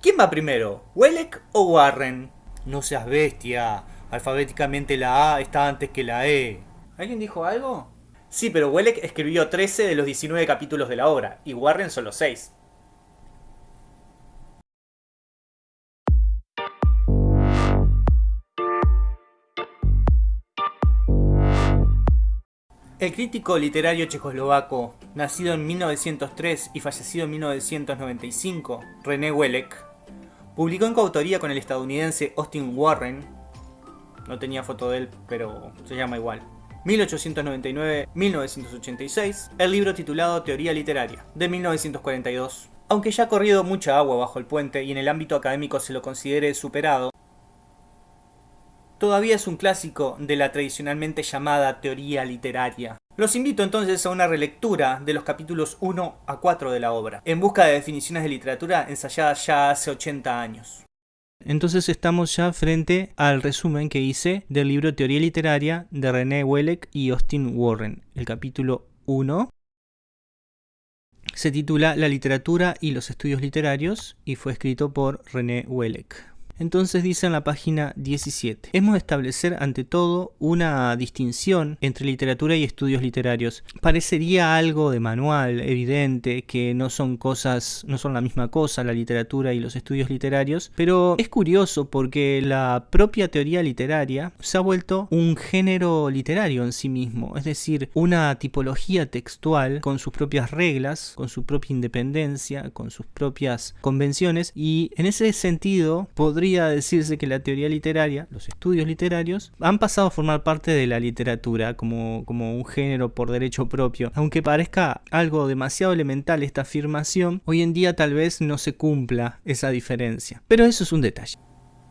¿Quién va primero? ¿Welek o Warren? No seas bestia. Alfabéticamente la A está antes que la E. ¿Alguien dijo algo? Sí, pero Welek escribió 13 de los 19 capítulos de la obra, y Warren solo 6. El crítico literario checoslovaco, nacido en 1903 y fallecido en 1995, René Welek, publicó en coautoría con el estadounidense Austin Warren, no tenía foto de él, pero se llama igual, 1899-1986, el libro titulado Teoría Literaria, de 1942. Aunque ya ha corrido mucha agua bajo el puente y en el ámbito académico se lo considere superado, todavía es un clásico de la tradicionalmente llamada teoría literaria. Los invito entonces a una relectura de los capítulos 1 a 4 de la obra, en busca de definiciones de literatura ensayadas ya hace 80 años. Entonces estamos ya frente al resumen que hice del libro Teoría Literaria de René Welleck y Austin Warren. El capítulo 1 se titula La literatura y los estudios literarios y fue escrito por René Welleck. Entonces dice en la página 17, hemos de establecer ante todo una distinción entre literatura y estudios literarios. Parecería algo de manual, evidente, que no son cosas, no son la misma cosa la literatura y los estudios literarios, pero es curioso porque la propia teoría literaria se ha vuelto un género literario en sí mismo, es decir, una tipología textual con sus propias reglas, con su propia independencia, con sus propias convenciones y en ese sentido podría decirse que la teoría literaria, los estudios literarios, han pasado a formar parte de la literatura como, como un género por derecho propio. Aunque parezca algo demasiado elemental esta afirmación, hoy en día tal vez no se cumpla esa diferencia. Pero eso es un detalle.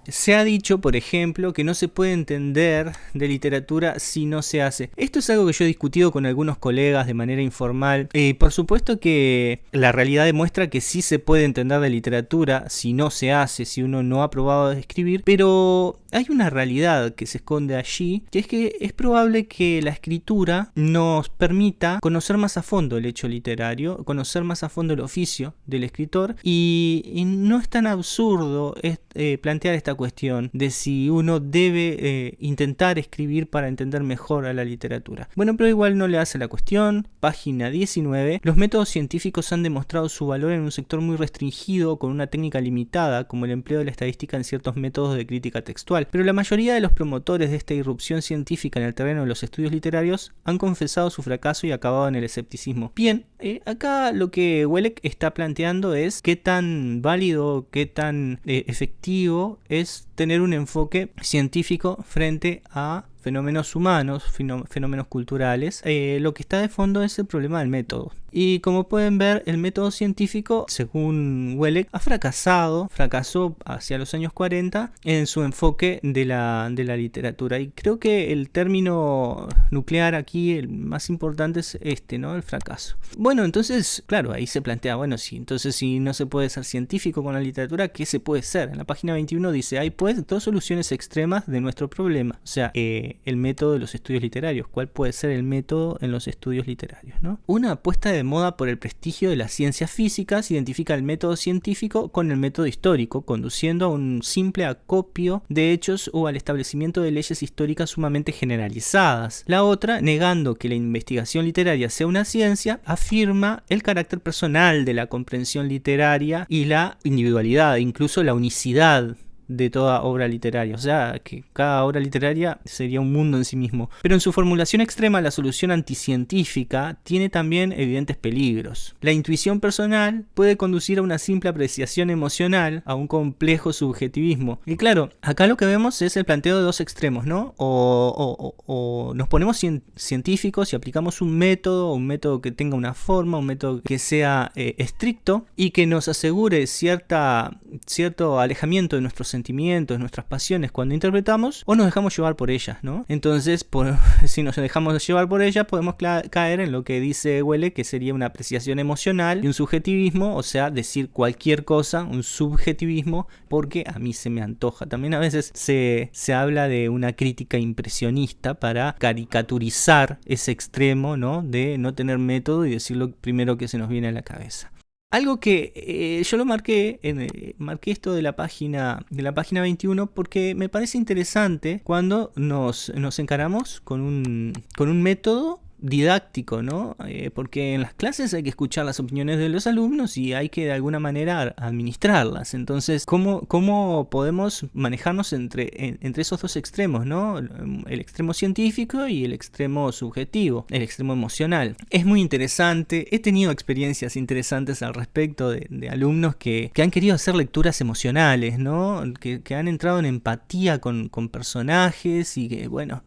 Se ha dicho, por ejemplo, que no se puede entender de literatura si no se hace. Esto es algo que yo he discutido con algunos colegas de manera informal. y por supuesto que la realidad demuestra que sí se puede entender de literatura si no se hace, si uno no ha probado a escribir, pero hay una realidad que se esconde allí, que es que es probable que la escritura nos permita conocer más a fondo el hecho literario, conocer más a fondo el oficio del escritor y, no es tan absurdo eh, plantear esta cuestión de si uno debe eh, intentar escribir para entender mejor a la literatura. Bueno, pero igual no le hace la cuestión. Página 19. Los métodos científicos han demostrado su valor en un sector muy restringido con una técnica limitada como el empleo de la estadística en ciertos métodos de crítica textual. Pero la mayoría de los promotores de esta irrupción científica en el terreno de los estudios literarios han confesado su fracaso y acabado en el escepticismo. Bien, eh, acá lo que Welleck está planteando es qué tan válido, qué tan eh, efectivo es tener un enfoque científico frente a fenómenos humanos, fenómenos culturales, eh, lo que está de fondo es el problema del método. Y como pueden ver, el método científico, según Welleck, ha fracasado, fracasó hacia los años 40 en su enfoque de la, de la literatura. Y creo que el término nuclear aquí, el más importante es este, ¿no? El fracaso. Bueno, entonces, claro, ahí se plantea, bueno, sí, entonces si no se puede ser científico con la literatura, ¿qué se puede ser? En la página 21 dice, hay pues dos soluciones extremas de nuestro problema. O sea, eh, el método de los estudios literarios. ¿Cuál puede ser el método en los estudios literarios? ¿no? Una apuesta de moda por el prestigio de las ciencias físicas identifica el método científico con el método histórico, conduciendo a un simple acopio de hechos o al establecimiento de leyes históricas sumamente generalizadas. La otra, negando que la investigación literaria sea una ciencia, afirma el carácter personal de la comprensión literaria y la individualidad, incluso la unicidad de toda obra literaria, o sea, que cada obra literaria sería un mundo en sí mismo. Pero en su formulación extrema, la solución anticientífica tiene también evidentes peligros. La intuición personal puede conducir a una simple apreciación emocional, a un complejo subjetivismo. Y claro, acá lo que vemos es el planteo de dos extremos, ¿no? O, nos ponemos científicos y aplicamos un método, un método que tenga una forma, un método que sea eh, estricto y que nos asegure cierta, cierto alejamiento de nuestros sentimientos, nuestras pasiones cuando interpretamos o nos dejamos llevar por ellas, ¿no? Entonces, si nos dejamos llevar por ellas, podemos caer en lo que dice Huele, que sería una apreciación emocional y un subjetivismo, o sea, decir cualquier cosa, un subjetivismo, porque a mí se me antoja. También a veces se, se habla de una crítica impresionista para caricaturizar ese extremo, ¿no? De no tener método y decir lo primero que se nos viene a la cabeza. Algo que eh, yo lo marqué, en, eh, marqué esto de la página de la página 21 porque me parece interesante cuando nos, nos encaramos con un, con un método didáctico, ¿no? Eh, porque en las clases hay que escuchar las opiniones de los alumnos y hay que de alguna manera administrarlas. Entonces, ¿cómo, cómo podemos manejarnos entre, entre esos dos extremos, ¿no? El extremo científico y el extremo subjetivo, el extremo emocional. Es muy interesante, he tenido experiencias interesantes al respecto de, alumnos que, que, han querido hacer lecturas emocionales, ¿no? Que, que han entrado en empatía con, con personajes y que, bueno,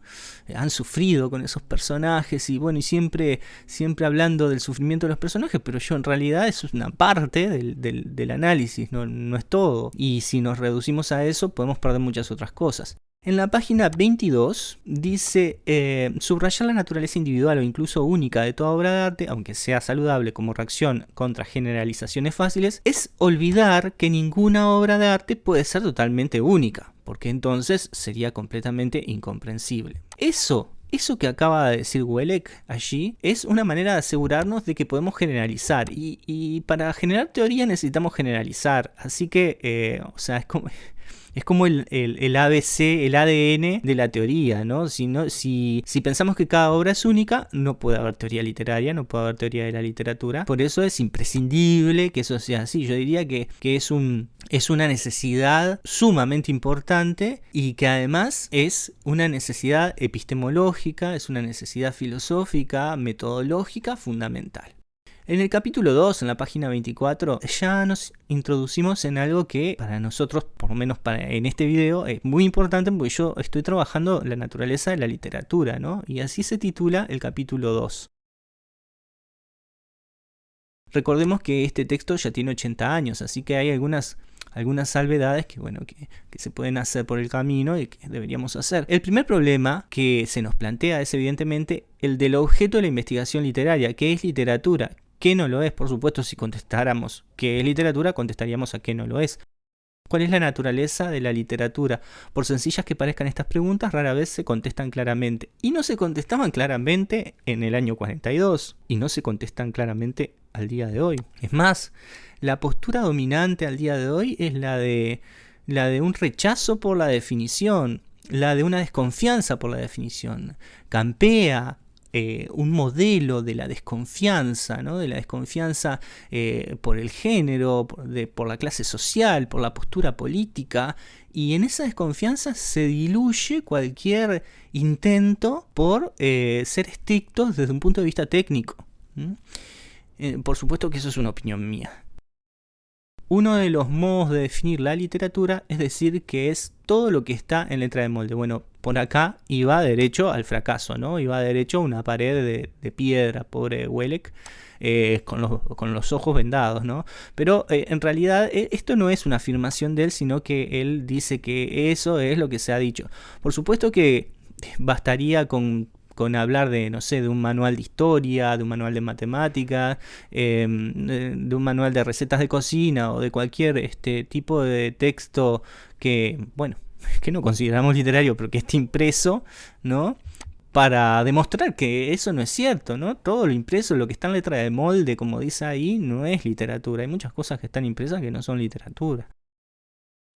han sufrido con esos personajes y bueno, y siempre, siempre hablando del sufrimiento de los personajes, pero yo en realidad es una parte del, análisis, no, no es todo. Y si nos reducimos a eso, podemos perder muchas otras cosas. En la página 22 dice, eh, subrayar la naturaleza individual o incluso única de toda obra de arte, aunque sea saludable como reacción contra generalizaciones fáciles, es olvidar que ninguna obra de arte puede ser totalmente única, porque entonces sería completamente incomprensible. Eso eso que acaba de decir Welek allí es una manera de asegurarnos de que podemos generalizar. Y, para generar teoría necesitamos generalizar. Así que eh, o sea es como es como el, el, ABC, el ADN de la teoría, ¿no? Si, ¿no? si, si pensamos que cada obra es única, no puede haber teoría literaria, no puede haber teoría de la literatura. Por eso es imprescindible que eso sea así. Yo diría que, que es, un, es una necesidad sumamente importante y que además es una necesidad epistemológica, es una necesidad filosófica, metodológica fundamental. En el capítulo 2, en la página 24, ya nos introducimos en algo que para nosotros, por lo menos en este video, es muy importante porque yo estoy trabajando la naturaleza de la literatura, ¿no? Y así se titula el capítulo 2. Recordemos que este texto ya tiene 80 años, así que hay algunas, algunas salvedades que, bueno, que, se pueden hacer por el camino y que deberíamos hacer. El primer problema que se nos plantea es evidentemente el del objeto de la investigación literaria, que es literatura, qué no lo es. Por supuesto, si contestáramos qué es literatura, contestaríamos a qué no lo es. ¿Cuál es la naturaleza de la literatura? Por sencillas que parezcan estas preguntas, rara vez se contestan claramente. Y no se contestaban claramente en el año 42. Y no se contestan claramente al día de hoy. Es más, la postura dominante al día de hoy es la de, la de un rechazo por la definición. La de una desconfianza por la definición. Campea, eh, un modelo de la desconfianza, ¿no? de la desconfianza eh, por el género, por, la clase social, por la postura política, y en esa desconfianza se diluye cualquier intento por eh, ser estrictos desde un punto de vista técnico. por supuesto que eso es una opinión mía. Uno de los modos de definir la literatura es decir que es todo lo que está en letra de molde. Bueno, por acá iba derecho al fracaso, ¿no? Iba derecho a una pared de, piedra, pobre Welek. Eh, con, los, ojos vendados, ¿no? Pero eh, en realidad eh, esto no es una afirmación de él, sino que él dice que eso es lo que se ha dicho. Por supuesto que bastaría con con hablar de, no sé, de un manual de historia, de un manual de matemática, em, de, un manual de recetas de cocina o de cualquier este tipo de texto que, bueno, que no consideramos literario, pero que esté impreso, ¿no? Para demostrar que eso no es cierto, ¿no? Todo lo impreso, lo que está en letra de molde, como dice ahí, no es literatura. Hay muchas cosas que están impresas que no son literatura.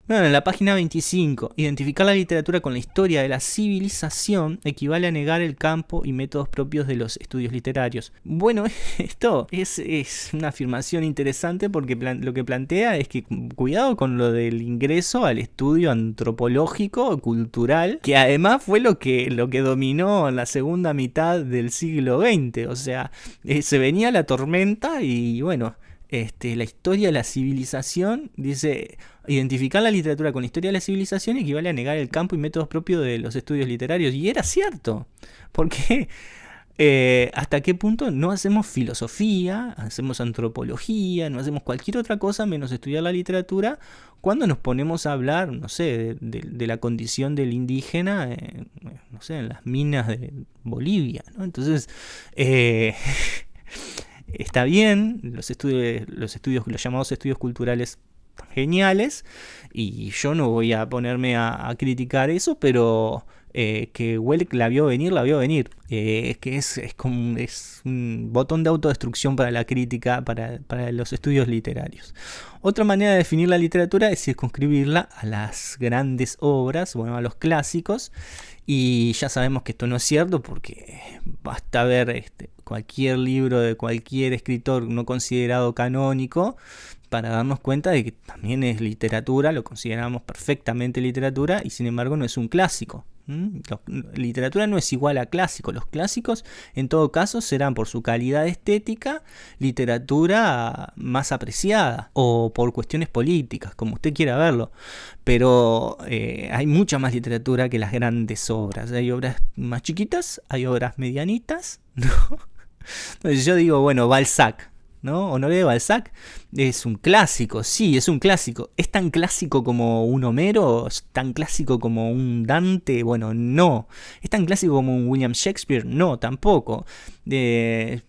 Bueno, en la página 25, identificar la literatura con la historia de la civilización equivale a negar el campo y métodos propios de los estudios literarios. Bueno, esto es, una afirmación interesante porque lo que plantea es que cuidado con lo del ingreso al estudio antropológico, cultural, que además fue lo que, lo que dominó en la segunda mitad del siglo XX. O sea, eh, se venía la tormenta y bueno, este, la historia de la civilización, dice, identificar la literatura con la historia de la civilización equivale a negar el campo y métodos propios de los estudios literarios. Y era cierto, porque eh, hasta qué punto no hacemos filosofía, hacemos antropología, no hacemos cualquier otra cosa menos estudiar la literatura cuando nos ponemos a hablar, no sé, de, la condición del indígena, no sé, en las minas de Bolivia. ¿no? Entonces, eh, está bien, los estudios, los estudios, los llamados estudios culturales geniales, y yo no voy a ponerme a, criticar eso, pero eh, que Welleck la vio venir, la vio venir. Eh, es que es, como es un botón de autodestrucción para la crítica, para, para, los estudios literarios. Otra manera de definir la literatura es circunscribirla a las grandes obras, bueno, a los clásicos, y ya sabemos que esto no es cierto porque basta ver este, cualquier libro de cualquier escritor no considerado canónico para darnos cuenta de que también es literatura, lo consideramos perfectamente literatura y sin embargo no es un clásico. literatura no es igual a clásico. Los clásicos en todo caso serán por su calidad estética literatura más apreciada o por cuestiones políticas, como usted quiera verlo. Pero eh, hay mucha más literatura que las grandes obras. Hay obras más chiquitas, hay obras medianitas. Entonces yo digo, bueno, Balzac, ¿no? Honoré de Balzac es un clásico, sí, es un clásico. ¿Es tan clásico como un Homero? ¿Es tan clásico como un Dante? Bueno, no. ¿Es tan clásico como un William Shakespeare? No, tampoco.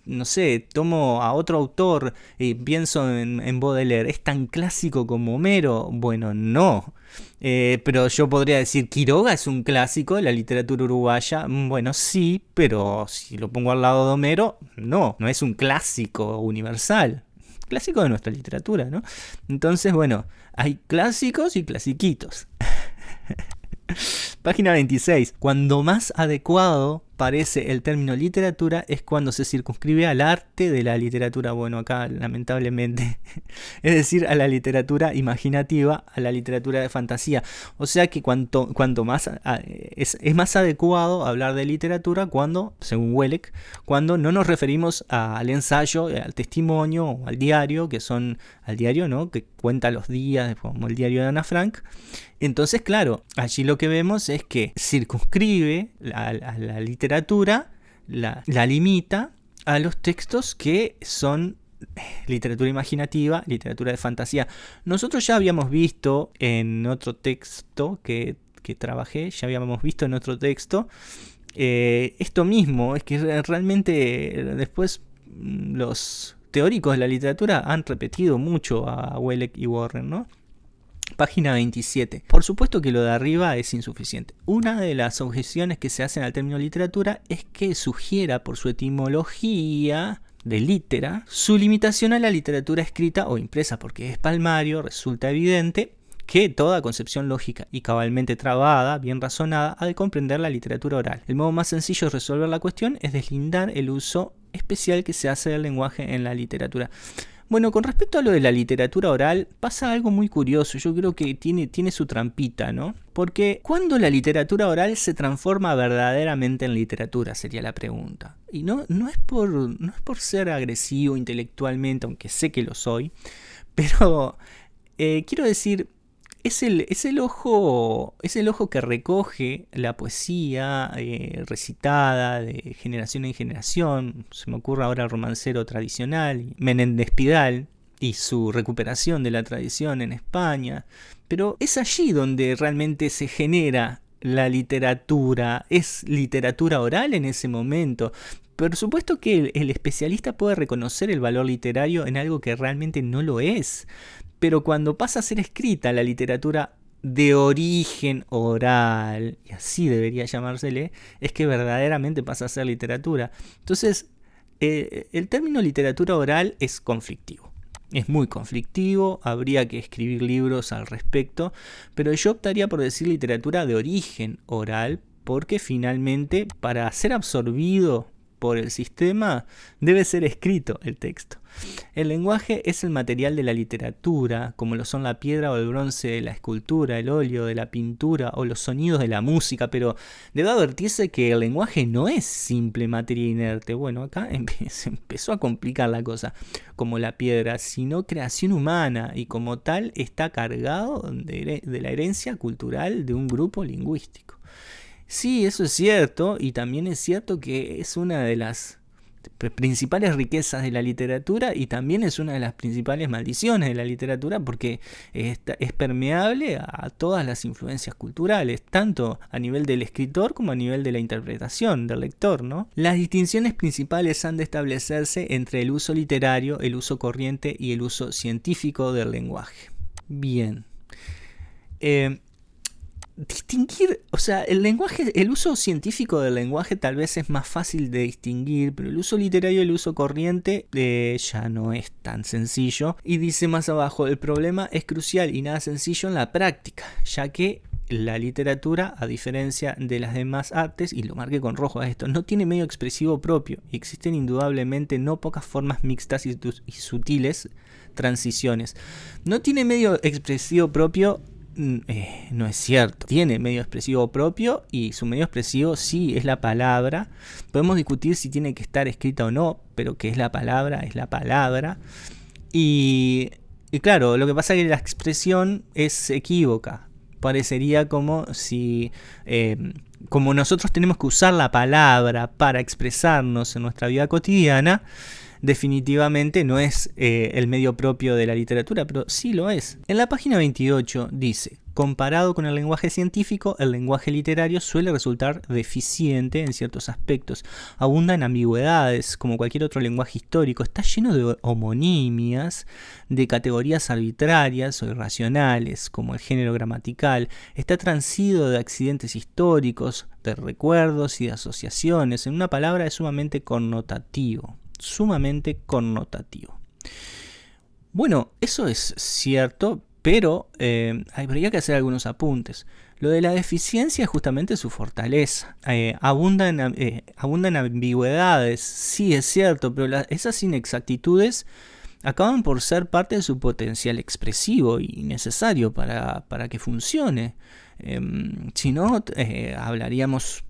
no sé, tomo a otro autor y pienso en, en Baudelaire. ¿Es tan clásico como Homero? Bueno, no. Eh, pero yo podría decir, Quiroga es un clásico de la literatura uruguaya. Mm, bueno, sí, pero si lo pongo al lado de Homero, no, no es un clásico universal. Clásico de nuestra literatura, ¿no? Entonces, bueno, hay clásicos y clasiquitos. Página 26. Cuando más adecuado parece el término literatura es cuando se circunscribe al arte de la literatura. Bueno, acá lamentablemente, es decir, a la literatura imaginativa, a la literatura de fantasía. O sea que cuanto, cuanto más es, es, más adecuado hablar de literatura cuando, según Welleck, cuando no nos referimos al ensayo, al testimonio al diario, que son al diario, ¿no? Que cuenta los días, como el diario de Ana Frank. Entonces, claro, allí lo que vemos es que circunscribe a, la literatura, la, limita a los textos que son literatura imaginativa, literatura de fantasía. Nosotros ya habíamos visto en otro texto que, trabajé, ya habíamos visto en otro texto, eh, esto mismo, es que realmente después mm, los teóricos de la literatura han repetido mucho a Welleck y Warren, ¿no? Página 27. Por supuesto que lo de arriba es insuficiente. Una de las objeciones que se hacen al término literatura es que sugiera por su etimología de litera su limitación a la literatura escrita o impresa, porque es palmario, resulta evidente que toda concepción lógica y cabalmente trabada, bien razonada, ha de comprender la literatura oral. El modo más sencillo de resolver la cuestión es deslindar el uso especial que se hace del lenguaje en la literatura. Bueno, con respecto a lo de la literatura oral, pasa algo muy curioso. Yo creo que tiene, tiene su trampita, ¿no? Porque ¿cuándo la literatura oral se transforma verdaderamente en literatura? Sería la pregunta. Y no, no, es, por, no es por ser agresivo intelectualmente, aunque sé que lo soy, pero eh, quiero decir, es el, es el, ojo, es el ojo que recoge la poesía eh, recitada de generación en generación. Se me ocurre ahora el romancero tradicional, Menéndez Pidal, y su recuperación de la tradición en España. Pero es allí donde realmente se genera la literatura. Es literatura oral en ese momento. Por supuesto que el, especialista puede reconocer el valor literario en algo que realmente no lo es pero cuando pasa a ser escrita la literatura de origen oral, y así debería llamársele, es que verdaderamente pasa a ser literatura. Entonces, eh, el término literatura oral es conflictivo. Es muy conflictivo, habría que escribir libros al respecto, pero yo optaría por decir literatura de origen oral, porque finalmente para ser absorbido por el sistema, debe ser escrito el texto. El lenguaje es el material de la literatura, como lo son la piedra o el bronce de la escultura, el óleo de la pintura o los sonidos de la música, pero debe advertirse que el lenguaje no es simple materia inerte. Bueno, acá se empezó a complicar la cosa, como la piedra, sino creación humana y como tal está cargado de, de la herencia cultural de un grupo lingüístico. Sí, eso es cierto, y también es cierto que es una de las principales riquezas de la literatura y también es una de las principales maldiciones de la literatura porque es, permeable a todas las influencias culturales, tanto a nivel del escritor como a nivel de la interpretación del lector. ¿no? Las distinciones principales han de establecerse entre el uso literario, el uso corriente y el uso científico del lenguaje. Bien. Eh, distinguir, o sea, el lenguaje, el uso científico del lenguaje tal vez es más fácil de distinguir, pero el uso literario y el uso corriente eh, ya no es tan sencillo. Y dice más abajo, el problema es crucial y nada sencillo en la práctica, ya que la literatura, a diferencia de las demás artes, y lo marqué con rojo a esto, no tiene medio expresivo propio y existen indudablemente no pocas formas mixtas y, sutiles transiciones. No tiene medio expresivo propio eh, no es cierto. Tiene medio expresivo propio y su medio expresivo sí es la palabra. Podemos discutir si tiene que estar escrita o no, pero que es la palabra, es la palabra. Y, claro, lo que pasa es que la expresión es equívoca. Parecería como si... Em, como nosotros tenemos que usar la palabra para expresarnos en nuestra vida cotidiana, definitivamente no es eh, el medio propio de la literatura, pero sí lo es. En la página 28 dice, comparado con el lenguaje científico, el lenguaje literario suele resultar deficiente en ciertos aspectos. Abunda en ambigüedades, como cualquier otro lenguaje histórico. Está lleno de homonimias, de categorías arbitrarias o irracionales, como el género gramatical. Está transido de accidentes históricos, de recuerdos y de asociaciones. En una palabra es sumamente connotativo sumamente connotativo. Bueno, eso es cierto, pero eh, habría que hacer algunos apuntes. Lo de la deficiencia es justamente su fortaleza. Eh, abunda, en, eh, en, ambigüedades, sí es cierto, pero esas inexactitudes acaban por ser parte de su potencial expresivo y necesario para, para que funcione. Em, si no, hablaríamos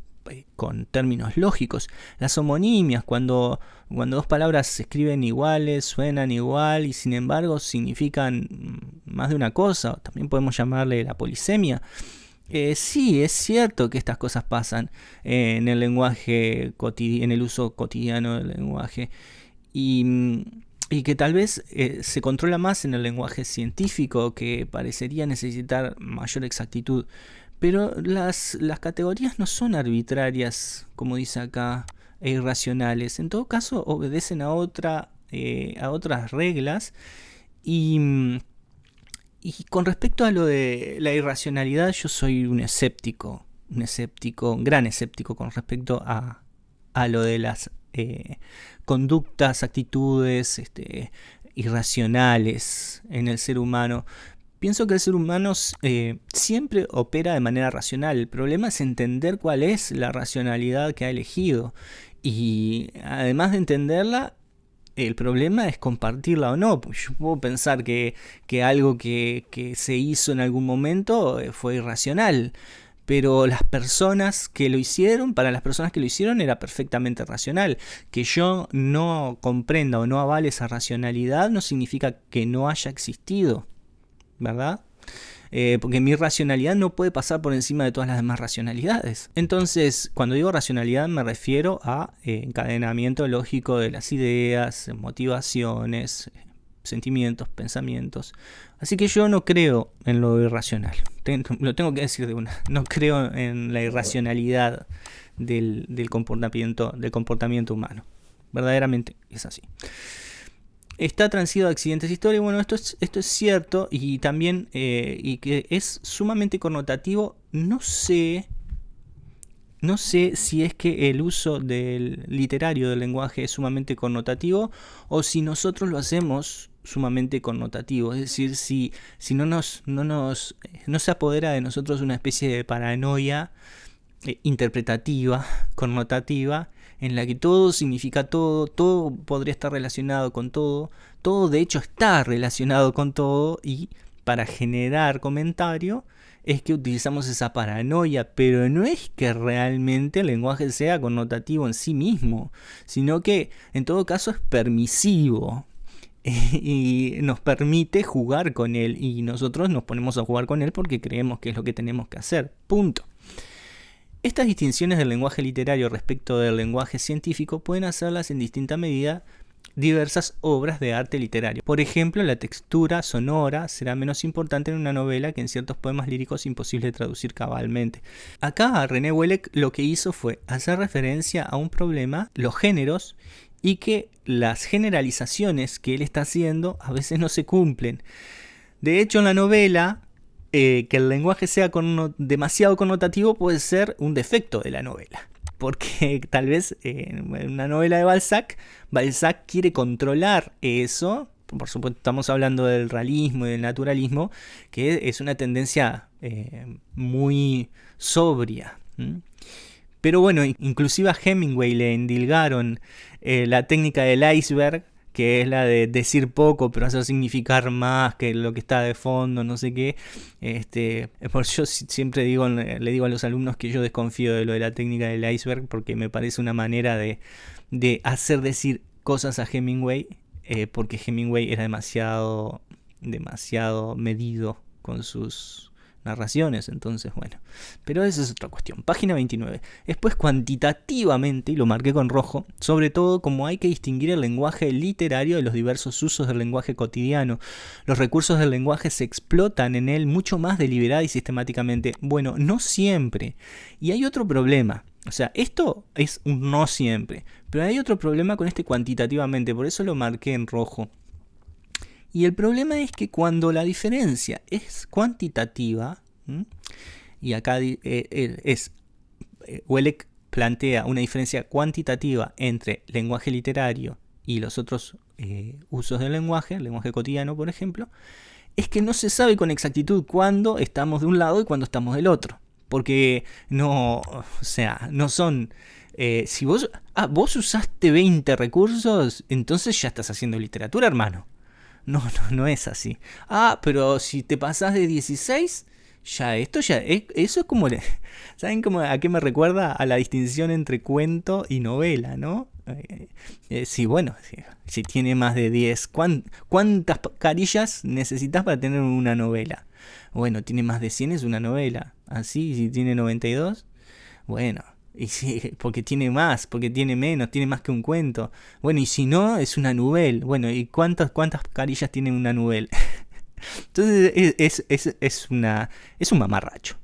con términos lógicos. Las homonimias, cuando, cuando dos palabras se escriben iguales, suenan igual y sin embargo significan más de una cosa, también podemos llamarle la polisemia. Eh, sí, es cierto que estas cosas pasan eh, en el lenguaje en el uso cotidiano del lenguaje y, y que tal vez se controla más en el lenguaje científico que parecería necesitar mayor exactitud. Pero las, las categorías no son arbitrarias, como dice acá, e irracionales. En todo caso, obedecen a, otra, eh, a otras reglas. Y, y con respecto a lo de la irracionalidad, yo soy un escéptico. Un escéptico, un gran escéptico con respecto a, a lo de las eh, conductas, actitudes este, irracionales en el ser humano. Pienso que el ser humano eh, siempre opera de manera racional. El problema es entender cuál es la racionalidad que ha elegido. Y además de entenderla, el problema es compartirla o no. Yo puedo pensar que, algo que, que, se hizo en algún momento eh, fue irracional. Pero las personas que lo hicieron, para las personas que lo hicieron era perfectamente racional. Que yo no comprenda o no avale esa racionalidad no significa que no haya existido. ¿Verdad? Eh, porque mi racionalidad no puede pasar por encima de todas las demás racionalidades. Entonces, cuando digo racionalidad me refiero a eh, encadenamiento lógico de las ideas, motivaciones, sentimientos, pensamientos. Así que yo no creo en lo irracional. lo tengo que decir de una. No creo en la irracionalidad del, comportamiento, del comportamiento humano. Verdaderamente es así está transido de accidentes históricos. Bueno, esto es, esto es cierto y también eh, y que es sumamente connotativo. No sé, no sé si es que el uso del literario del lenguaje es sumamente connotativo o si nosotros lo hacemos sumamente connotativo. Es decir, si, si no, nos, no, nos, no se apodera de nosotros una especie de paranoia eh, interpretativa, connotativa, en la que todo significa todo, todo podría estar relacionado con todo, todo de hecho está relacionado con todo y para generar comentario es que utilizamos esa paranoia, pero no es que realmente el lenguaje sea connotativo en sí mismo, sino que en todo caso es permisivo y nos permite jugar con él y nosotros nos ponemos a jugar con él porque creemos que es lo que tenemos que hacer. Punto. Estas distinciones del lenguaje literario respecto del lenguaje científico pueden hacerlas en distinta medida diversas obras de arte literario. Por ejemplo, la textura sonora será menos importante en una novela que en ciertos poemas líricos imposible traducir cabalmente. Acá René Wellek lo que hizo fue hacer referencia a un problema, los géneros, y que las generalizaciones que él está haciendo a veces no se cumplen. De hecho, en la novela eh, que el lenguaje sea demasiado connotativo puede ser un defecto de la novela. Porque tal vez en una novela de Balzac, Balzac quiere controlar eso. Por supuesto, estamos hablando del realismo y del naturalismo, que es una tendencia eh, muy sobria. Pero bueno, inclusive a Hemingway le endilgaron eh, la técnica del iceberg, que es la de decir poco pero hacer significar más que lo que está de fondo, no sé qué. Este, por yo siempre digo, le digo a los alumnos que yo desconfío de lo de la técnica del iceberg porque me parece una manera de, hacer decir cosas a Hemingway, eh, porque Hemingway era demasiado, demasiado medido con sus narraciones, entonces bueno. Pero esa es otra cuestión. Página 29. Después cuantitativamente, y lo marqué con rojo, sobre todo como hay que distinguir el lenguaje literario de los diversos usos del lenguaje cotidiano. Los recursos del lenguaje se explotan en él mucho más deliberada y sistemáticamente. Bueno, no siempre. Y hay otro problema. O sea, esto es un no siempre. Pero hay otro problema con este cuantitativamente, por eso lo marqué en rojo. Y el problema es que cuando la diferencia es cuantitativa, y acá eh, eh, es, eh, plantea una diferencia cuantitativa entre lenguaje literario y los otros usos del lenguaje, el lenguaje cotidiano por ejemplo, es que no se sabe con exactitud cuándo estamos de un lado y cuándo estamos del otro. Porque no, o sea, no son... si vos, ah, vos usaste 20 recursos, entonces ya estás haciendo literatura, hermano. No, no, no es así. Ah, pero si te pasas de 16, ya esto ya eso es como ¿saben cómo a qué me recuerda? A la distinción entre cuento y novela, ¿no? Eh, eh, sí, bueno, si, tiene más de 10, ¿cuántas carillas necesitas para tener una novela? Bueno, tiene más de 100 es una novela. Así, si tiene 92, bueno, y sí, porque tiene más, porque tiene menos, tiene más que un cuento. Bueno, y si no, es una novela. Bueno, ¿y cuántas, cuántas carillas tiene una novela? Entonces es, es, es, una, es un mamarracho.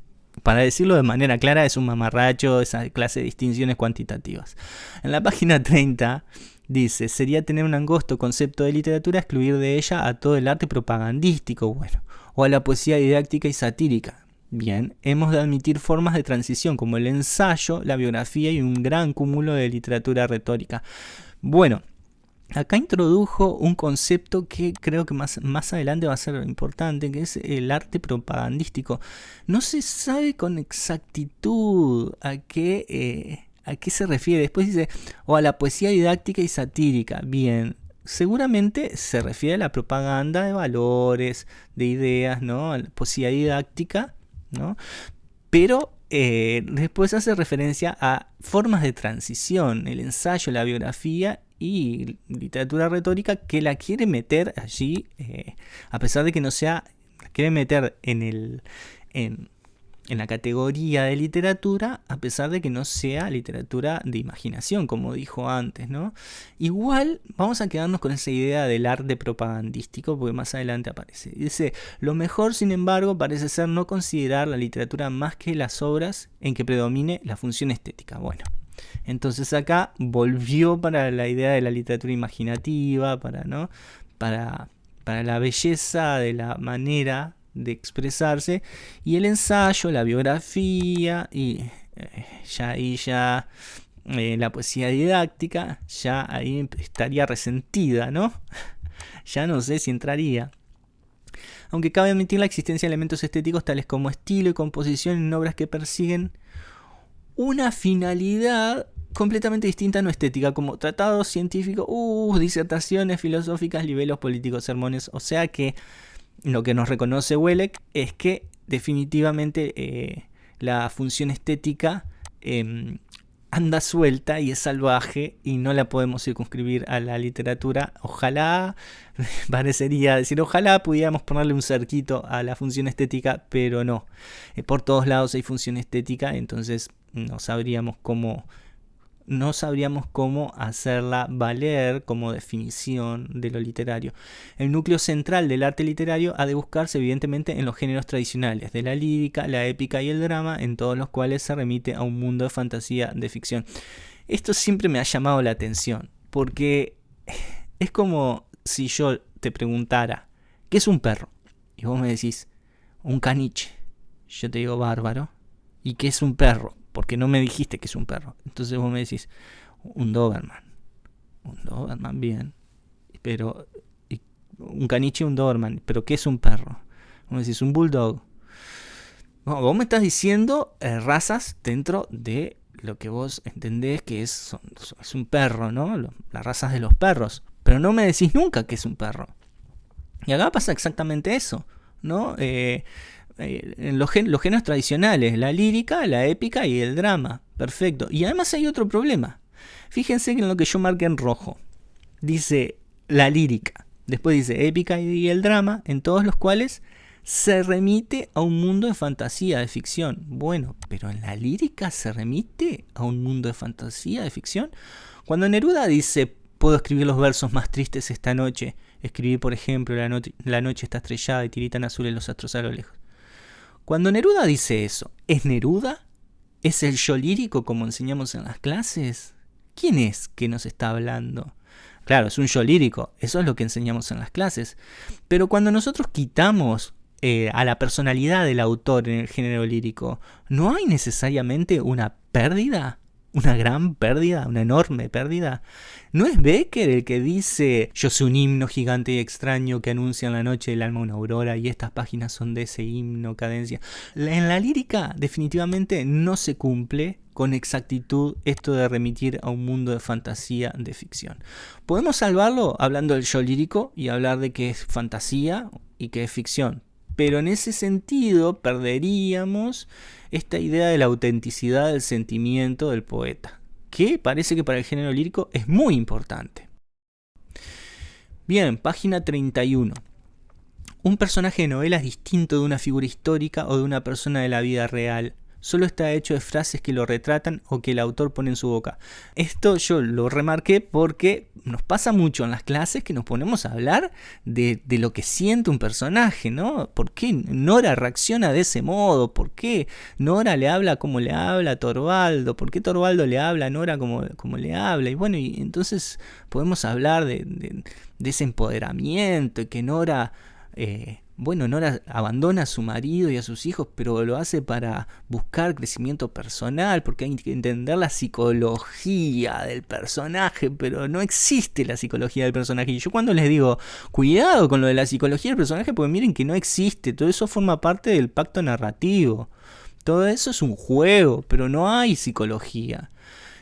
Para decirlo de manera clara, es un mamarracho esa clase de distinciones cuantitativas. En la página 30 dice, sería tener un angosto concepto de literatura excluir de ella a todo el arte propagandístico, bueno, o a la poesía didáctica y satírica. Bien, hemos de admitir formas de transición como el ensayo, la biografía y un gran cúmulo de literatura retórica. Bueno, acá introdujo un concepto que creo que más, más adelante va a ser importante, que es el arte propagandístico. No se sabe con exactitud a qué, eh, a qué se refiere. Después dice, o a la poesía didáctica y satírica. Bien, seguramente se refiere a la propaganda de valores, de ideas, ¿no? La poesía didáctica ¿no? Pero eh, después hace referencia a formas de transición, el ensayo, la biografía y literatura retórica que la quiere meter allí, eh, a pesar de que no sea, la quiere meter en el, en la categoría de literatura, a pesar de que no sea literatura de imaginación, como dijo antes, ¿no? Igual vamos a quedarnos con esa idea del arte propagandístico, porque más adelante aparece. Dice, lo mejor, sin embargo, parece ser no considerar la literatura más que las obras en que predomine la función estética. Bueno, entonces acá volvió para la idea de la literatura imaginativa, para, ¿no? Para, para la belleza de la manera de expresarse y el ensayo, la biografía y eh, ya ahí ya eh, la poesía didáctica ya ahí estaría resentida, ¿no? ya no sé si entraría. Aunque cabe admitir la existencia de elementos estéticos tales como estilo y composición en obras que persiguen una finalidad completamente distinta a no estética, como tratados científicos, uh, disertaciones filosóficas, libelos políticos, sermones, o sea que lo que nos reconoce Welek es que definitivamente eh, la función estética em, anda suelta y es salvaje y no la podemos circunscribir a la literatura. Ojalá, parecería decir, ojalá pudiéramos ponerle un cerquito a la función estética, pero no. Eh, por todos lados hay función estética, entonces no sabríamos cómo no sabríamos cómo hacerla valer como definición de lo literario. El núcleo central del arte literario ha de buscarse evidentemente en los géneros tradicionales, de la lírica, la épica y el drama, en todos los cuales se remite a un mundo de fantasía, de ficción. Esto siempre me ha llamado la atención, porque es como si yo te preguntara, ¿qué es un perro? Y vos me decís, un caniche. Yo te digo bárbaro. ¿Y qué es un perro? Porque no me dijiste que es un perro. Entonces vos me decís, un Doberman. Un Doberman, bien. Pero, un caniche un Doberman. ¿Pero qué es un perro? Vos me decís, un Bulldog. vos me estás diciendo eh, razas dentro de lo que vos entendés que es, un perro, ¿no? Las razas de los perros. Pero no me decís nunca que es un perro. Y acá pasa exactamente eso, ¿no? Eh, en los, los géneros tradicionales, la lírica, la épica y el drama. Perfecto. Y además hay otro problema. Fíjense en lo que yo marqué en rojo. Dice la lírica. Después dice épica y el drama, en todos los cuales se remite a un mundo de fantasía, de ficción. Bueno, pero en la lírica se remite a un mundo de fantasía, de ficción. Cuando Neruda dice, puedo escribir los versos más tristes esta noche, escribí por ejemplo, la, la noche está estrellada y tiritan azules los astros a lo lejos. Cuando Neruda dice eso, ¿es Neruda? ¿Es el yo lírico como enseñamos en las clases? ¿Quién es que nos está hablando? Claro, es un yo lírico, eso es lo que enseñamos en las clases. Pero cuando nosotros quitamos eh, a la personalidad del autor en el género lírico, ¿no hay necesariamente una pérdida? Una gran pérdida, una enorme pérdida. ¿No es Becker el que dice yo soy un himno gigante y extraño que anuncia en la noche del alma una aurora y estas páginas son de ese himno, cadencia? En la lírica definitivamente no se cumple con exactitud esto de remitir a un mundo de fantasía de ficción. Podemos salvarlo hablando del yo lírico y hablar de que es fantasía y que es ficción, pero en ese sentido perderíamos esta idea de la autenticidad del sentimiento del poeta, que parece que para el género lírico es muy importante. Bien, página 31. Un personaje de novela es distinto de una figura histórica o de una persona de la vida real solo está hecho de frases que lo retratan o que el autor pone en su boca. Esto yo lo remarqué porque nos pasa mucho en las clases que nos ponemos a hablar de, lo que siente un personaje, ¿no? ¿Por qué Nora reacciona de ese modo? ¿Por qué Nora le habla como le habla a Torvaldo? ¿Por qué Torvaldo le habla a Nora como, como le habla? Y bueno, y entonces podemos hablar de, ese empoderamiento y que Nora... Eh, bueno, Nora abandona a su marido y a sus hijos, pero lo hace para buscar crecimiento personal, porque hay que entender la psicología del personaje, pero no existe la psicología del personaje. Y yo cuando les digo, cuidado con lo de la psicología del personaje, pues miren que no existe, todo eso forma parte del pacto narrativo. Todo eso es un juego, pero no hay psicología.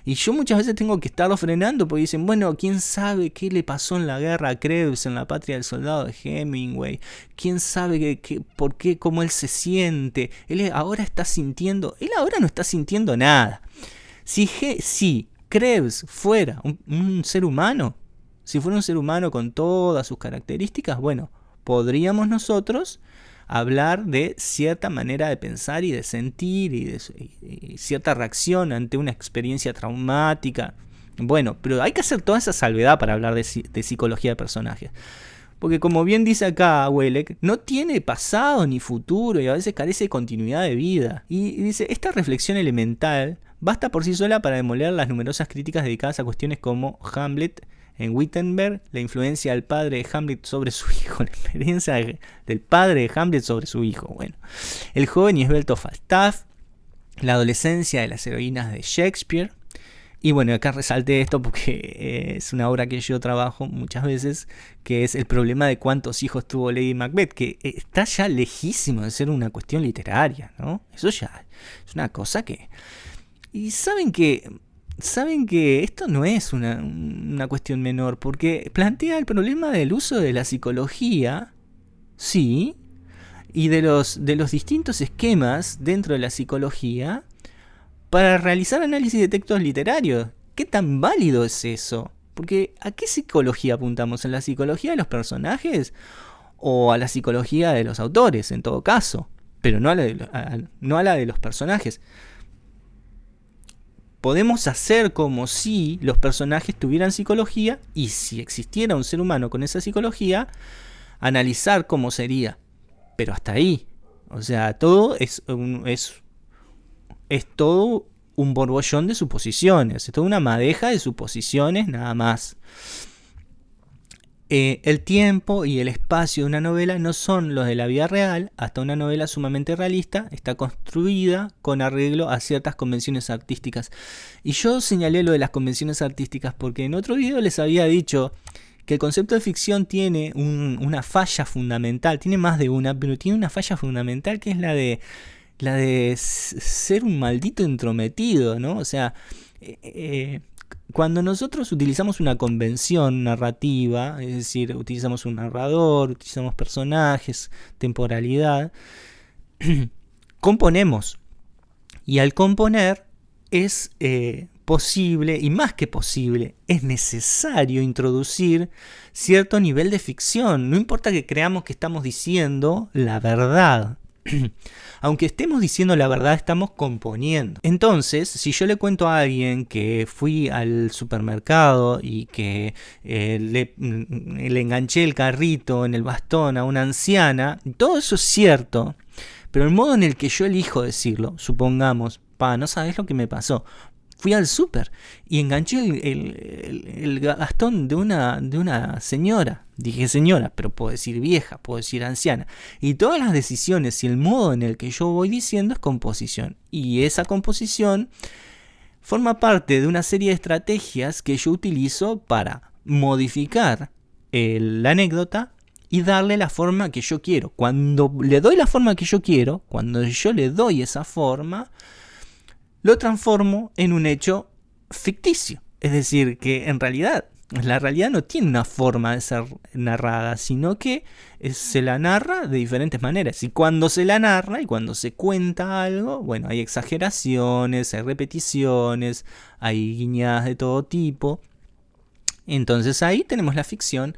Y yo muchas veces tengo que estarlo frenando porque dicen, bueno, ¿quién sabe qué le pasó en la guerra a Krebs, en la patria del soldado de Hemingway? ¿Quién sabe qué, por qué, cómo él se siente? Él ahora está sintiendo, él ahora no está sintiendo nada. Si, si Krebs fuera un ser humano, si fuera un ser humano con todas sus características, bueno, podríamos nosotros hablar de cierta manera de pensar y de sentir y de cierta reacción ante una experiencia traumática. Bueno, pero hay que hacer toda esa salvedad para hablar de, psicología de personajes. Porque como bien dice acá Welek, no tiene pasado ni futuro y a veces carece de continuidad de vida. Y dice, esta reflexión elemental basta por sí sola para demoler las numerosas críticas dedicadas a cuestiones como Hamlet en Wittenberg, la influencia del padre de Hamlet sobre su hijo, la experiencia del padre de Hamlet sobre su hijo. Bueno, el joven y esbelto Falstaff, la adolescencia de las heroínas de Shakespeare. Y bueno, acá resalté esto porque eh, es una obra que yo trabajo muchas veces, que es el problema de cuántos hijos tuvo Lady Macbeth, que está ya lejísimo de ser una cuestión literaria, ¿no? Eso ya es una cosa que... Y saben que saben que esto no es una, cuestión menor, porque plantea el problema del uso de la psicología, sí, y de los, de los distintos esquemas dentro de la psicología para realizar análisis de textos literarios. ¿Qué tan válido es eso? Porque ¿a qué psicología apuntamos? ¿En la psicología de los personajes? ¿O a la psicología de los autores, en todo caso? Pero no a no a la de los personajes podemos hacer como si los personajes tuvieran psicología y si existiera un ser humano con esa psicología, analizar cómo sería. Pero hasta ahí. O sea, todo es, es, es todo un borbollón de suposiciones. Es toda una madeja de suposiciones nada más. Eh, el tiempo y el espacio de una novela no son los de la vida real, hasta una novela sumamente realista está construida con arreglo a ciertas convenciones artísticas. Y yo señalé lo de las convenciones artísticas porque en otro video les había dicho que el concepto de ficción tiene una falla fundamental, tiene más de una, pero tiene una falla fundamental que es la de ser un maldito entrometido, ¿no? O sea, eh, eh, cuando nosotros utilizamos una convención narrativa, es decir, utilizamos un narrador, utilizamos personajes, temporalidad, componemos. Y al componer es eh, posible, y más que posible, es necesario introducir cierto nivel de ficción. No importa que creamos que estamos diciendo la verdad. Aunque estemos diciendo la verdad, estamos componiendo. Entonces, si yo le cuento a alguien que fui al supermercado y que eh, le, mm, le enganché el carrito en el bastón a una anciana, todo eso es cierto. Pero el modo en el que yo elijo decirlo, supongamos, no sabes lo que me pasó fui al súper y enganché el, gastón de una, de una señora. Dije señora, pero puedo decir vieja, puedo decir anciana. Y todas las decisiones y el modo en el que yo voy diciendo es composición. Y esa composición forma parte de una serie de estrategias que yo utilizo para modificar la anécdota y darle la forma que yo quiero. Cuando le doy la forma que yo quiero, cuando yo le doy esa forma, lo transformo en un hecho ficticio. Es decir, que en realidad la realidad no tiene una forma de ser narrada, sino que se la narra de diferentes maneras. Y cuando se la narra y cuando se cuenta algo, bueno, hay exageraciones, hay repeticiones, hay guiñadas de todo tipo. Entonces ahí tenemos la ficción.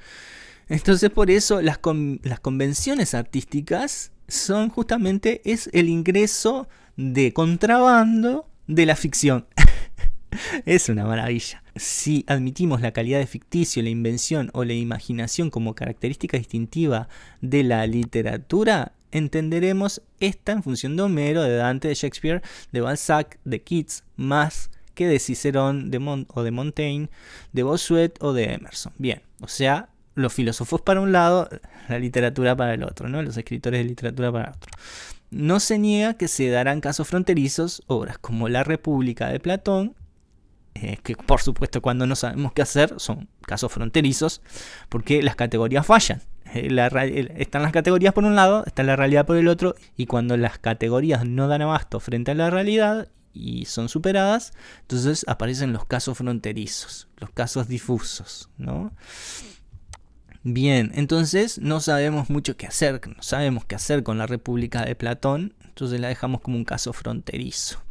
Entonces por eso las, las convenciones artísticas son justamente es el ingreso de contrabando de la ficción. es una maravilla. Si admitimos la calidad de ficticio, la invención o la imaginación como característica distintiva de la literatura, entenderemos esta en función de Homero, de Dante, de Shakespeare, de Balzac, de Keats, más que de Cicerón de o de Montaigne, de Bossuet o de Emerson. Bien, o sea, los filósofos para un lado, la literatura para el otro, ¿no? Los escritores de literatura para el otro. No se niega que se darán casos fronterizos, obras como La República de Platón, eh, que por supuesto cuando no sabemos qué hacer son casos fronterizos, porque las categorías fallan. Eh, están las categorías por un lado, está la realidad por el otro, y cuando las categorías no dan abasto frente a la realidad y son superadas, entonces aparecen los casos fronterizos, los casos difusos, ¿no? Bien, entonces no sabemos mucho qué hacer, no sabemos qué hacer con la República de Platón, entonces la dejamos como un caso fronterizo.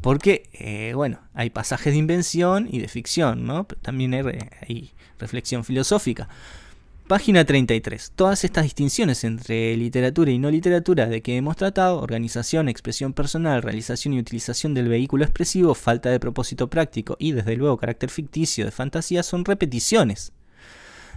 Porque, eh, bueno, hay pasajes de invención y de ficción, ¿no? Pero también hay, hay reflexión filosófica. Página 33. Todas estas distinciones entre literatura y no literatura de que hemos tratado, organización, expresión personal, realización y utilización del vehículo expresivo, falta de propósito práctico y desde luego carácter ficticio de fantasía son repeticiones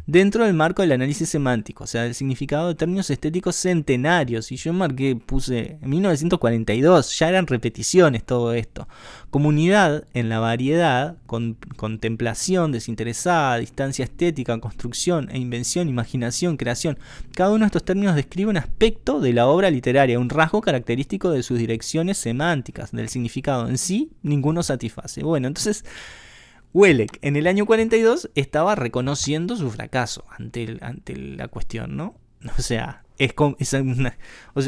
dentro del marco del análisis semántico, o sea, del significado de términos estéticos centenarios. Y yo marqué, puse en 1942, ya eran repeticiones todo esto. Comunidad en la variedad, con, contemplación desinteresada, distancia estética, construcción e invención, imaginación, creación. Cada uno de estos términos describe un aspecto de la obra literaria, un rasgo característico de sus direcciones semánticas, del significado en sí, ninguno satisface. Bueno, entonces Welek en el año 42 estaba reconociendo su fracaso ante, ante la cuestión, ¿no? O sea, es,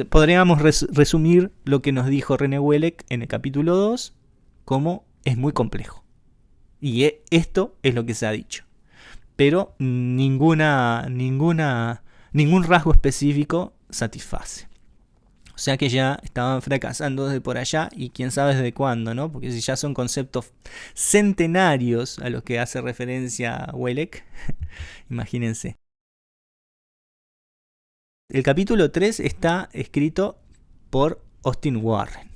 podríamos resumir lo que nos dijo René Welek en el capítulo 2 como es muy complejo. Y e, esto es lo que se ha dicho. Pero ninguna, ninguna, ningún rasgo específico satisface. O sea que ya estaban fracasando desde por allá y quién sabe desde cuándo, ¿no? Porque si ya son conceptos centenarios a los que hace referencia Welek, imagínense. El capítulo 3 está escrito por Austin Warren.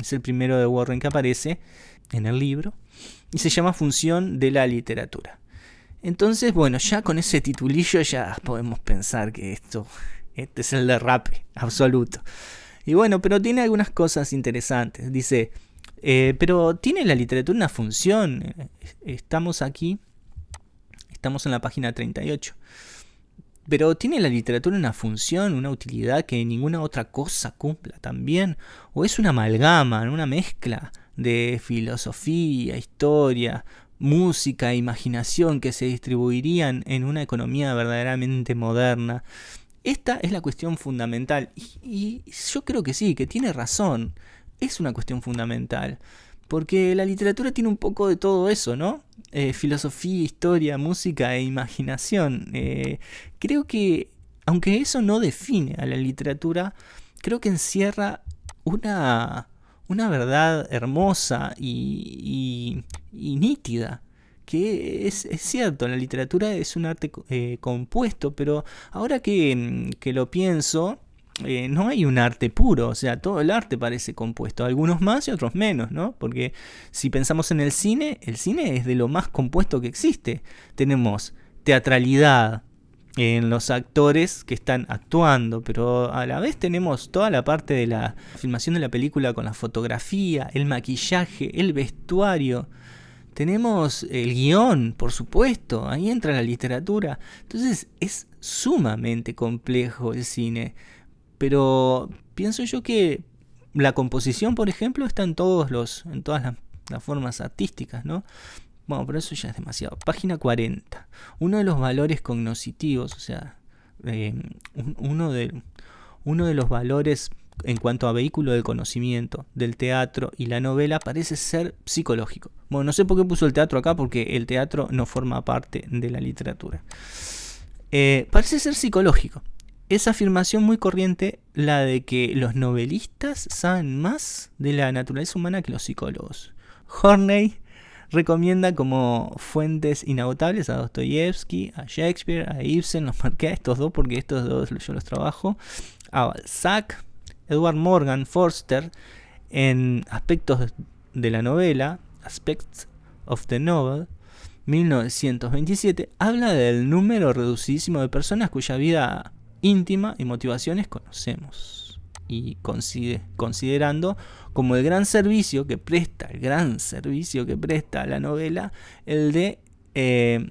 Es el primero de Warren que aparece en el libro y se llama Función de la literatura. Entonces, bueno, ya con ese titulillo ya podemos pensar que esto, este es el derrape absoluto. Y bueno, pero tiene algunas cosas interesantes. Dice, eh, pero ¿tiene la literatura una función? Estamos aquí, estamos en la página 38. Pero ¿tiene la literatura una función, una utilidad que ninguna otra cosa cumpla también? ¿O es una amalgama, una mezcla de filosofía, historia, música e imaginación que se distribuirían en una economía verdaderamente moderna? Esta es la cuestión fundamental y, yo creo que sí, que tiene razón. Es una cuestión fundamental. Porque la literatura tiene un poco de todo eso, ¿no? Eh, filosofía, historia, música e imaginación. Eh, creo que, aunque eso no define a la literatura, creo que encierra una, una verdad hermosa y, nítida. Que es, cierto, la literatura es un arte eh, compuesto, pero ahora que, que lo pienso, eh, no hay un arte puro, o sea, todo el arte parece compuesto, algunos más y otros menos, ¿no? Porque si pensamos en el cine, el cine es de lo más compuesto que existe. Tenemos teatralidad en los actores que están actuando, pero a la vez tenemos toda la parte de la filmación de la película con la fotografía, el maquillaje, el vestuario. Tenemos el guion, por supuesto, ahí entra la literatura. Entonces es sumamente complejo el cine. Pero pienso yo que la composición, por ejemplo, está en todos los, en todas las, formas artísticas, ¿no? Bueno, pero eso ya es demasiado. Página 40. Uno de los valores cognoscitivos, o sea, eh, uno, de, uno de los valores en cuanto a vehículo del conocimiento del teatro y la novela parece ser psicológico. Bueno, no sé por qué puso el teatro acá, porque el teatro no forma parte de la literatura. Eh, parece ser psicológico esa afirmación muy corriente, la de que los novelistas saben más de la naturaleza humana que los psicólogos. Horney recomienda como fuentes inagotables a Dostoyevsky, a Shakespeare, a Ibsen, los marqué a estos dos porque estos dos yo los trabajo, a Balzac, Edward Morgan, Forster, en aspectos de la novela, Aspects of the Novel, 1927, habla del número reducidísimo de personas cuya vida íntima y motivaciones conocemos. Y considerando como el gran servicio que presta, el gran servicio que presta la novela, el de eh,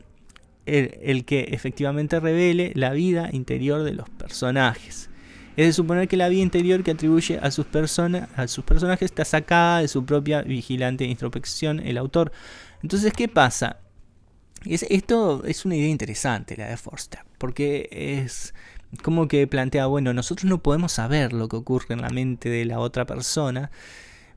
el, que efectivamente revele la vida interior de los personajes. Es de suponer que la vida interior que atribuye a sus, a sus personajes está sacada de su propia vigilante introspección el autor. Entonces, ¿qué pasa? esto es una idea interesante, la de Forster, porque es como que plantea, bueno, nosotros no podemos saber lo que ocurre en la mente de la otra persona.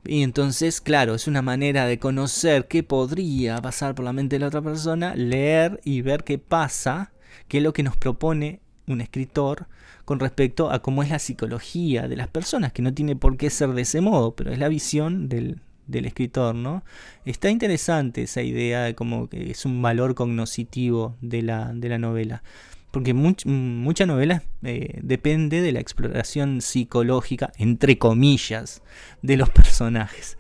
Y entonces, claro, es una manera de conocer qué podría pasar por la mente de la otra persona, leer y ver qué pasa, qué es lo que nos propone un escritor con respecto a cómo es la psicología de las personas, que no tiene por qué ser de ese modo, pero es la visión del, del escritor, ¿no? Está interesante esa idea de como que es un valor cognoscitivo de la, de la novela porque mucha novela eh, depende de la exploración psicológica, entre comillas, de los personajes.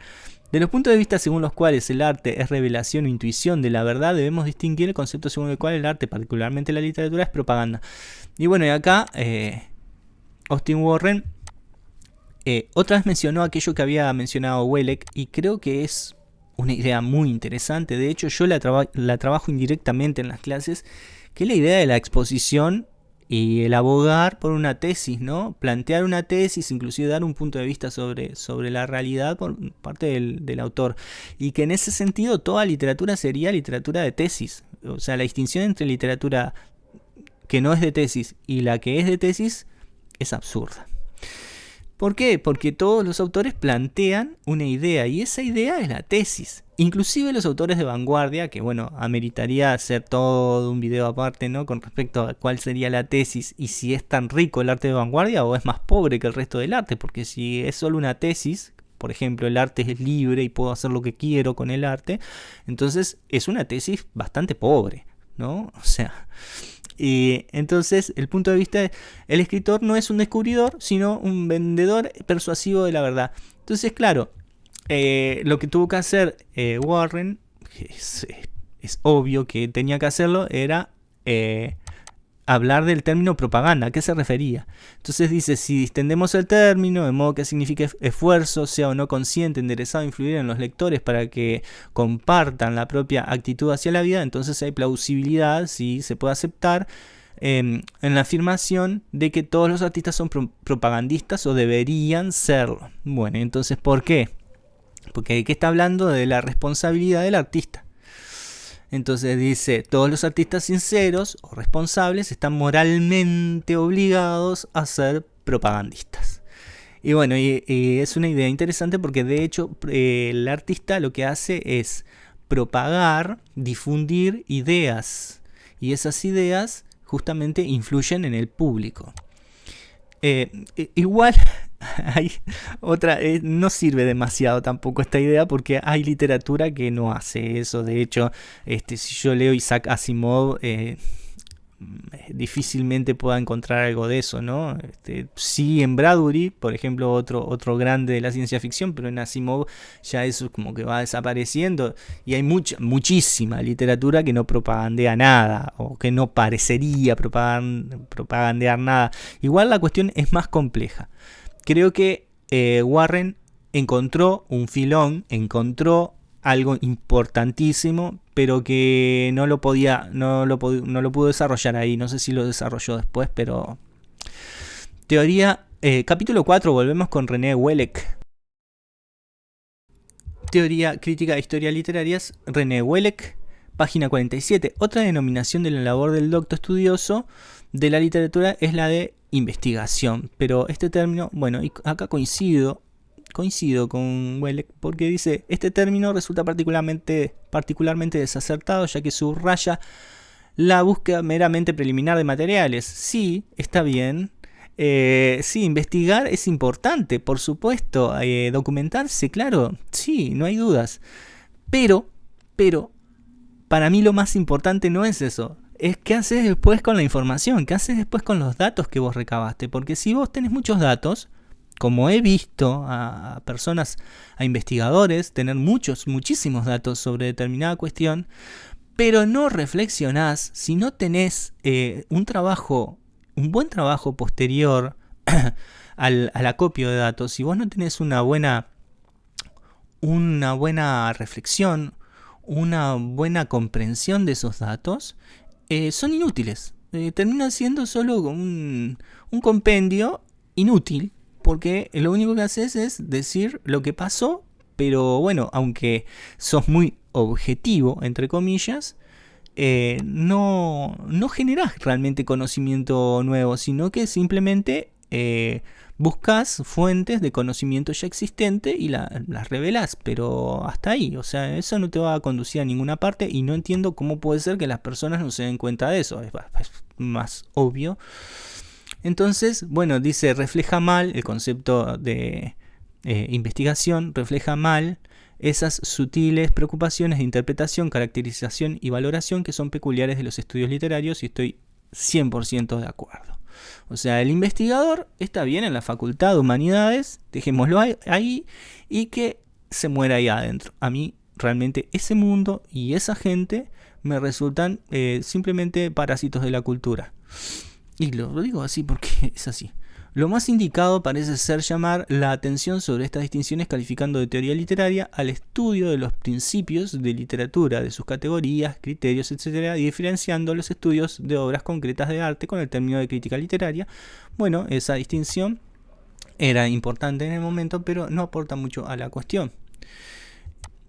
De los puntos de vista según los cuales el arte es revelación o intuición de la verdad, debemos distinguir el concepto según el cual el arte, particularmente la literatura, es propaganda. Y bueno, y acá eh, Austin Warren eh, otra vez mencionó aquello que había mencionado Welleck y creo que es una idea muy interesante. De hecho, yo la, la trabajo indirectamente en las clases que es la idea de la exposición y el abogar por una tesis, ¿no? Plantear una tesis, inclusive dar un punto de vista sobre, sobre la realidad por parte del, del, autor. Y que en ese sentido toda literatura sería literatura de tesis. O sea, la distinción entre literatura que no es de tesis y la que es de tesis es absurda. ¿Por qué? Porque todos los autores plantean una idea y esa idea es la tesis. Inclusive los autores de vanguardia, que bueno, ameritaría hacer todo un video aparte, ¿no? Con respecto a cuál sería la tesis y si es tan rico el arte de vanguardia o es más pobre que el resto del arte, porque si es solo una tesis, por ejemplo, el arte es libre y puedo hacer lo que quiero con el arte, entonces es una tesis bastante pobre, ¿no? O sea, y entonces el punto de vista, el escritor no es un descubridor, sino un vendedor persuasivo de la verdad. Entonces, claro, eh, lo que tuvo que hacer eh, Warren, es, es, obvio que tenía que hacerlo, era eh, hablar del término propaganda. ¿A qué se refería? Entonces dice, si distendemos el término, de modo que signifique esfuerzo, sea o no consciente, enderezado, influir en los lectores para que compartan la propia actitud hacia la vida, entonces hay plausibilidad, si se puede aceptar em, en la afirmación de que todos los artistas son propagandistas o deberían serlo. Bueno, entonces, ¿por qué? Porque aquí está hablando de la responsabilidad del artista. Entonces dice, todos los artistas sinceros o responsables están moralmente obligados a ser propagandistas. Y bueno, es una idea interesante porque de hecho eh, el artista lo que hace es propagar, difundir ideas. Y esas ideas justamente influyen en el público. Eh, igual hay otra, eh, no sirve demasiado tampoco esta idea porque hay literatura que no hace eso. De hecho, este, si yo leo Isaac Asimov, difícilmente pueda encontrar algo de eso, ¿no? Este, sí en Bradbury, por ejemplo, otro, otro grande de la ciencia ficción, pero en Asimov ya eso como que va desapareciendo y hay mucha, muchísima literatura que no propagandea nada o que no parecería propagandear nada. Igual la cuestión es más compleja. Creo que eh, Warren encontró un filón, encontró algo importantísimo, pero que no lo podía, no lo, no pudo desarrollar ahí. No sé si lo desarrolló después, pero. Teoría. Eh, capítulo 4, volvemos con René Welleck. Teoría crítica de historia literarias, René Welleck, página 47. Otra denominación de la labor del docto estudioso de la literatura es la de investigación. Pero este término, bueno, acá coincido coincido con Welleck porque dice, este término resulta particularmente, particularmente desacertado ya que subraya la búsqueda meramente preliminar de materiales. Sí, está bien. Eh, sí, investigar es importante, por supuesto. Eh, documentarse, claro, sí, no hay dudas. Pero, pero, para mí lo más importante no es eso. Es qué haces después con la información, qué haces después con los datos que vos recabaste. Porque si vos tenés muchos datos, como he visto a personas, a investigadores, tener muchos, muchísimos datos sobre determinada cuestión, pero no reflexionás, si no tenés eh, un trabajo, un buen trabajo posterior al, acopio de datos, si vos no tenés una buena, una buena reflexión, una buena comprensión de esos datos, eh, son inútiles. Eh, terminan siendo solo un, un compendio inútil porque lo único que haces es decir lo que pasó, pero bueno, aunque sos muy objetivo, entre comillas, eh, no, no generás realmente conocimiento nuevo, sino que simplemente eh, buscas fuentes de conocimiento ya existente y las revelas, pero hasta ahí, o sea, eso no te va a conducir a ninguna parte y no entiendo cómo puede ser que las personas no se den cuenta de eso, es más obvio. Entonces, bueno, dice, refleja mal el concepto de eh, investigación, refleja mal esas sutiles preocupaciones de interpretación, caracterización y valoración que son peculiares de los estudios literarios y estoy 100% de acuerdo. O sea, el investigador está bien en la facultad de humanidades, dejémoslo ahí y que se muera ahí adentro. A mí realmente ese mundo y esa gente me resultan eh, simplemente parásitos de la cultura. Y lo, digo así porque es así. Lo más indicado parece ser llamar la atención sobre estas distinciones calificando de teoría literaria al estudio de los principios de literatura, de sus categorías, criterios, etc., y diferenciando los estudios de obras concretas de arte con el término de crítica literaria. Bueno, esa distinción era importante en el momento, pero no aporta mucho a la cuestión.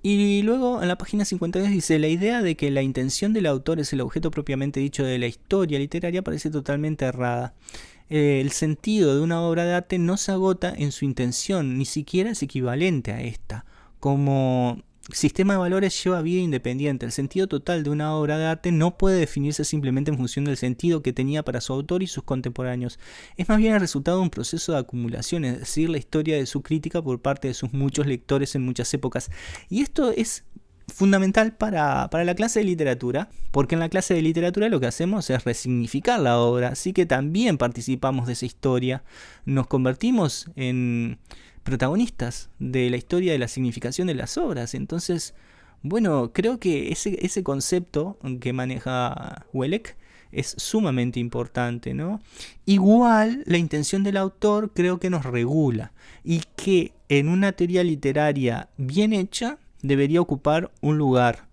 Y luego en la página 52 dice, la idea de que la intención del autor es el objeto propiamente dicho de la historia literaria parece totalmente errada. Eh, el sentido de una obra de arte no se agota en su intención, ni siquiera es equivalente a esta. Como sistema de valores lleva vida independiente. El sentido total de una obra de arte no puede definirse simplemente en función del sentido que tenía para su autor y sus contemporáneos. Es más bien el resultado de un proceso de acumulación, es decir, la historia de su crítica por parte de sus muchos lectores en muchas épocas. Y esto es fundamental para, para, la clase de literatura, porque en la clase de literatura lo que hacemos es resignificar la obra, así que también participamos de esa historia, nos convertimos en protagonistas de la historia de la significación de las obras. Entonces, bueno, creo que ese, ese concepto que maneja Welleck es sumamente importante, ¿no? Igual la intención del autor creo que nos regula y que en una teoría literaria bien hecha debería ocupar un lugar.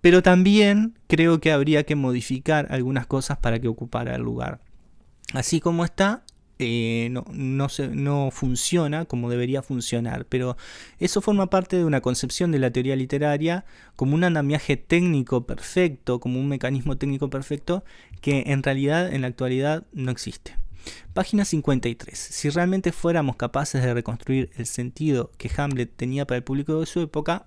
pero también creo que habría que modificar algunas cosas para que ocupara el lugar. Así como está, eh, no, no, no, funciona como debería funcionar, pero eso forma parte de una concepción de la teoría literaria como un andamiaje técnico perfecto, como un mecanismo técnico perfecto que en realidad en la actualidad no existe. Página 53. Si realmente fuéramos capaces de reconstruir el sentido que Hamlet tenía para el público de su época,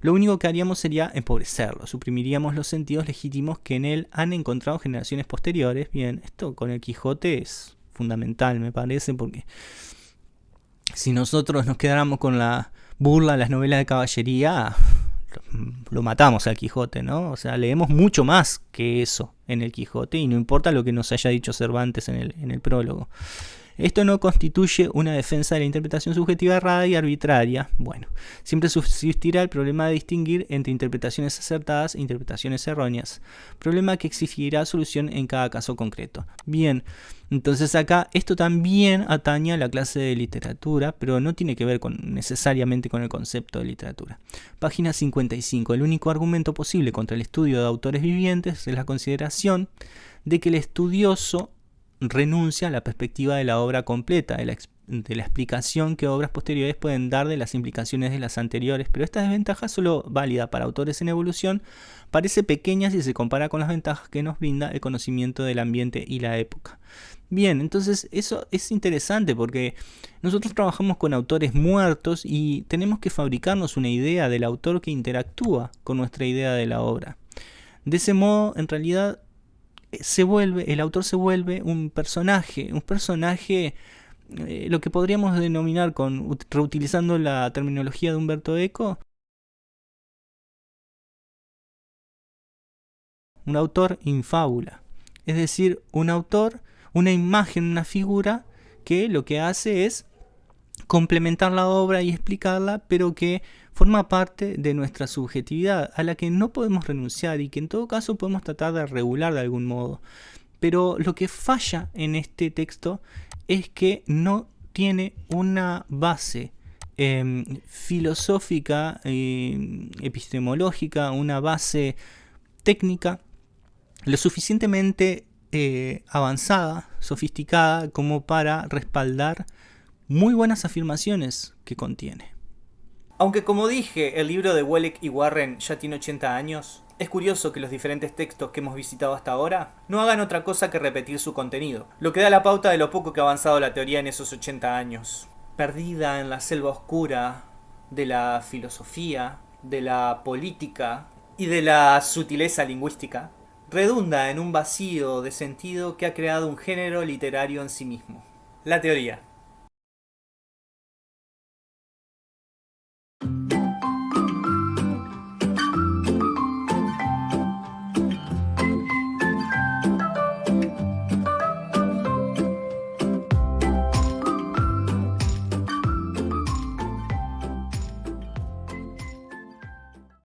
lo único que haríamos sería empobrecerlo, suprimiríamos los sentidos legítimos que en él han encontrado generaciones posteriores. Bien, esto con el Quijote es fundamental, me parece, porque si nosotros nos quedáramos con la burla de las novelas de caballería, lo matamos al Quijote, ¿no? O sea, leemos mucho más que eso en el Quijote y no importa lo que nos haya dicho Cervantes en el, en el prólogo. Esto no constituye una defensa de la interpretación subjetiva errada y arbitraria. Bueno, siempre subsistirá el problema de distinguir entre interpretaciones acertadas e interpretaciones erróneas, problema que exigirá solución en cada caso concreto. Bien, entonces acá esto también atañe a la clase de literatura, pero no tiene que ver necesariamente con el concepto de literatura. Página 55. El único argumento posible contra el estudio de autores vivientes es la consideración de que el estudioso renuncia a la perspectiva de la obra completa, de la, explicación que obras posteriores pueden dar de las implicaciones de las anteriores, pero esta desventaja solo válida para autores en evolución parece pequeña si se compara con las ventajas que nos brinda el conocimiento del ambiente y la época. Bien, entonces eso es interesante porque nosotros trabajamos con autores muertos y tenemos que fabricarnos una idea del autor que interactúa con nuestra idea de la obra. De ese modo, en realidad, se vuelve, el autor se vuelve un personaje, un personaje, eh, lo que podríamos denominar con, reutilizando la terminología de Humberto Eco, un autor infábula. Es decir, un autor, una imagen, una figura que lo que hace es complementar la obra y explicarla, pero que forma parte de nuestra subjetividad, a la que no podemos renunciar y que en todo caso podemos tratar de regular de algún modo. Pero lo que falla en este texto es que no tiene una base em, filosófica, em, epistemológica, una base técnica lo suficientemente eh, avanzada, sofisticada, como para respaldar muy buenas afirmaciones que contiene. Aunque como dije, el libro de Welleck y Warren ya tiene 80 años, es curioso que los diferentes textos que hemos visitado hasta ahora no hagan otra cosa que repetir su contenido, lo que da la pauta de lo poco que ha avanzado la teoría en esos 80 años. Perdida en la selva oscura de la filosofía, de la política y de la sutileza lingüística, redunda en un vacío de sentido que ha creado un género literario en sí mismo. La teoría.